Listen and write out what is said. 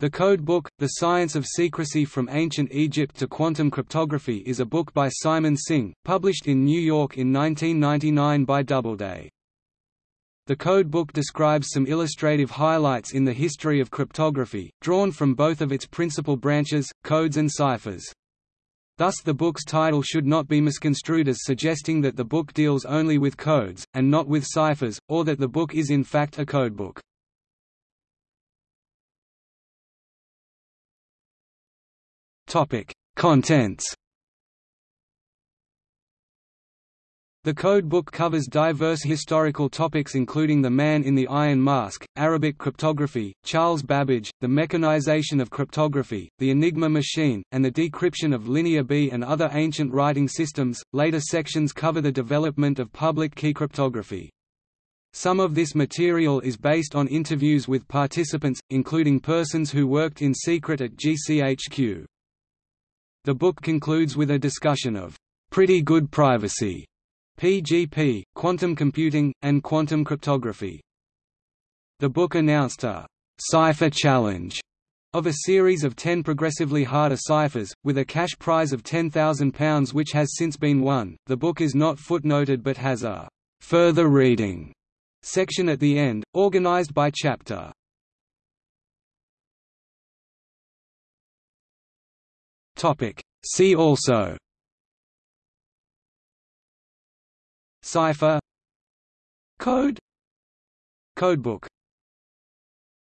The Code Book, The Science of Secrecy from Ancient Egypt to Quantum Cryptography is a book by Simon Singh, published in New York in 1999 by Doubleday. The Code Book describes some illustrative highlights in the history of cryptography, drawn from both of its principal branches, codes and ciphers. Thus the book's title should not be misconstrued as suggesting that the book deals only with codes, and not with ciphers, or that the book is in fact a codebook. Topic: Contents. The code book covers diverse historical topics including the man in the iron mask, Arabic cryptography, Charles Babbage, the mechanization of cryptography, the Enigma machine, and the decryption of Linear B and other ancient writing systems. Later sections cover the development of public key cryptography. Some of this material is based on interviews with participants, including persons who worked in secret at GCHQ. The book concludes with a discussion of pretty good privacy, PGP, quantum computing, and quantum cryptography. The book announced a cipher challenge of a series of 10 progressively harder ciphers, with a cash prize of £10,000 which has since been won. The book is not footnoted but has a further reading section at the end, organized by chapter. Topic. See also. Cipher. Code. Codebook